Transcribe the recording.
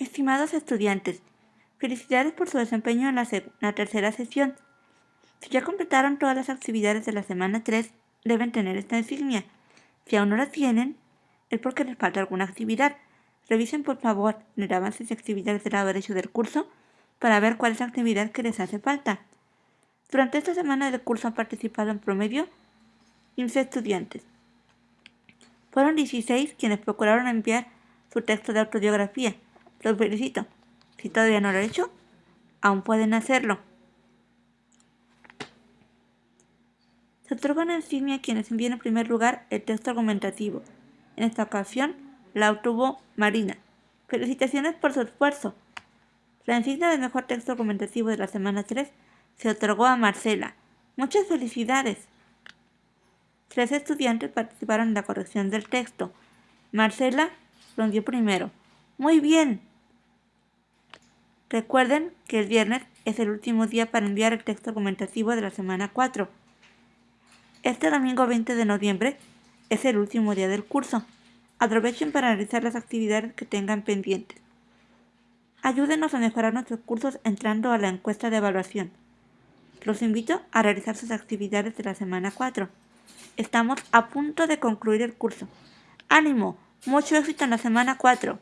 Estimados estudiantes, felicidades por su desempeño en la, tercera sesión. Si ya completaron todas las actividades de la semana 3, deben tener esta insignia. Si aún no la tienen, es porque les falta alguna actividad. Revisen por favor el avance de actividades del derecho del curso para ver cuál es la actividad que les hace falta. Durante esta semana del curso han participado en promedio 15 estudiantes. Fueron 16 quienes procuraron enviar su texto de autobiografía los felicito. Si todavía no lo han hecho, aún pueden hacerlo. Se otorga una insignia a quienes envíen en primer lugar el texto argumentativo. En esta ocasión la obtuvo Marina. Felicitaciones por su esfuerzo. La insignia de mejor texto argumentativo de la semana 3 se otorgó a Marcela. Muchas felicidades. Tres estudiantes participaron en la corrección del texto. Marcela envió primero. Muy bien. Recuerden que el viernes es el último día para enviar el texto argumentativo de la semana 4. Este domingo 20 de noviembre es el último día del curso. Aprovechen para realizar las actividades que tengan pendientes. Ayúdenos a mejorar nuestros cursos entrando a la encuesta de evaluación. Los invito a realizar sus actividades de la semana 4. Estamos a punto de concluir el curso. ¡Ánimo! Mucho éxito en la semana 4.